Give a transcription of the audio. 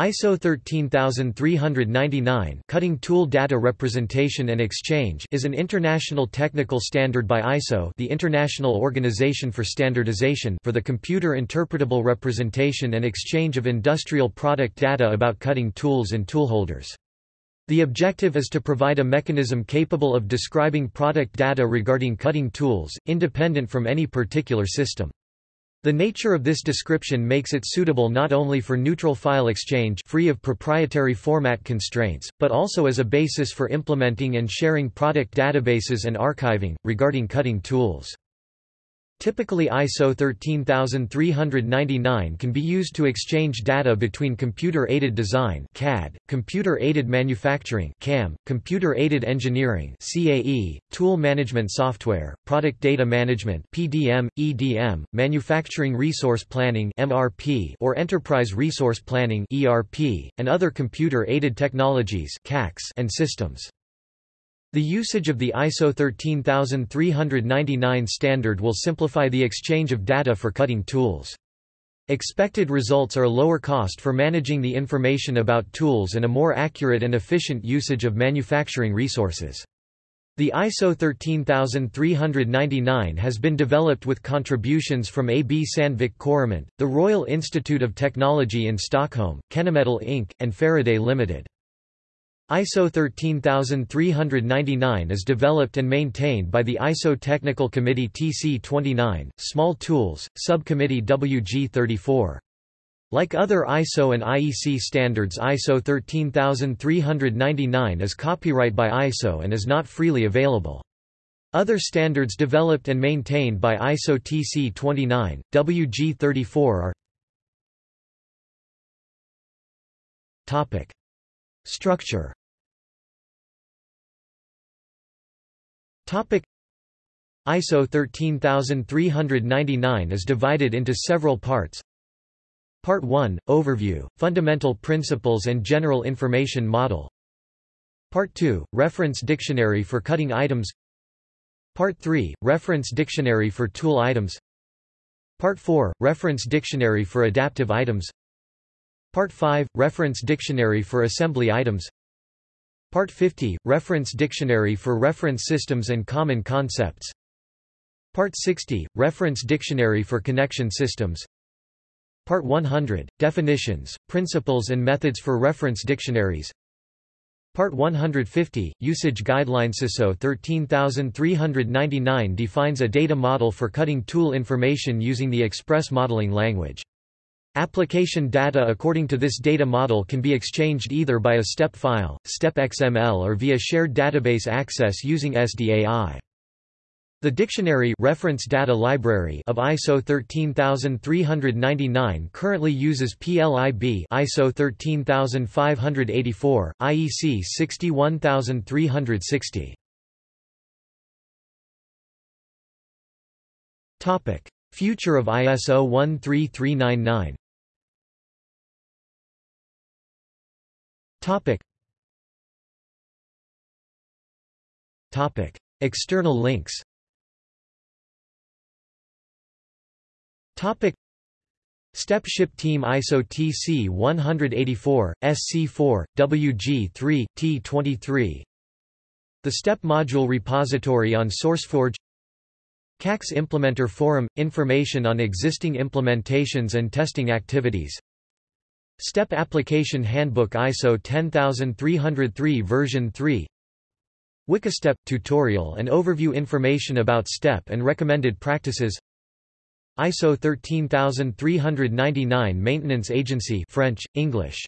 ISO 13399 Cutting Tool Data Representation and Exchange is an international technical standard by ISO the International Organization for Standardization for the computer interpretable representation and exchange of industrial product data about cutting tools and toolholders. The objective is to provide a mechanism capable of describing product data regarding cutting tools, independent from any particular system. The nature of this description makes it suitable not only for neutral file exchange free of proprietary format constraints, but also as a basis for implementing and sharing product databases and archiving, regarding cutting tools. Typically ISO 13399 can be used to exchange data between computer-aided design CAD, computer-aided manufacturing CAM, computer-aided engineering CAE, tool management software, product data management PDM, EDM, manufacturing resource planning MRP or enterprise resource planning ERP, and other computer-aided technologies CAx and systems. The usage of the ISO 13399 standard will simplify the exchange of data for cutting tools. Expected results are lower cost for managing the information about tools and a more accurate and efficient usage of manufacturing resources. The ISO 13399 has been developed with contributions from AB Sandvik Coromant, the Royal Institute of Technology in Stockholm, Kennametal Inc., and Faraday Limited. ISO 13399 is developed and maintained by the ISO Technical Committee TC29, Small Tools, Subcommittee WG34. Like other ISO and IEC standards ISO 13399 is copyright by ISO and is not freely available. Other standards developed and maintained by ISO TC29, WG34 are Structure Topic ISO 13399 is divided into several parts. Part 1 Overview, Fundamental Principles and General Information Model. Part 2 Reference Dictionary for Cutting Items. Part 3 Reference Dictionary for Tool Items. Part 4 Reference Dictionary for Adaptive Items. Part 5 Reference Dictionary for Assembly Items. Part 50 – Reference Dictionary for Reference Systems and Common Concepts. Part 60 – Reference Dictionary for Connection Systems. Part 100 – Definitions, Principles and Methods for Reference Dictionaries. Part 150 – Usage Guidelines ISO 13399 defines a data model for cutting tool information using the Express modeling language. Application data according to this data model can be exchanged either by a STEP file, STEP XML or via shared database access using SDAI. The dictionary reference data library of ISO 13399 currently uses PLIB ISO 13584, IEC 61360. Topic: Future of ISO 13399 Topic. Topic. External links Topic. Step Ship Team ISO TC 184, SC4, WG3, T23 The STEP Module Repository on SourceForge CAx Implementer Forum – Information on existing implementations and testing activities STEP Application Handbook ISO 10303 version 3 Wikistep – Tutorial and overview information about STEP and recommended practices. ISO 13399 Maintenance Agency French, English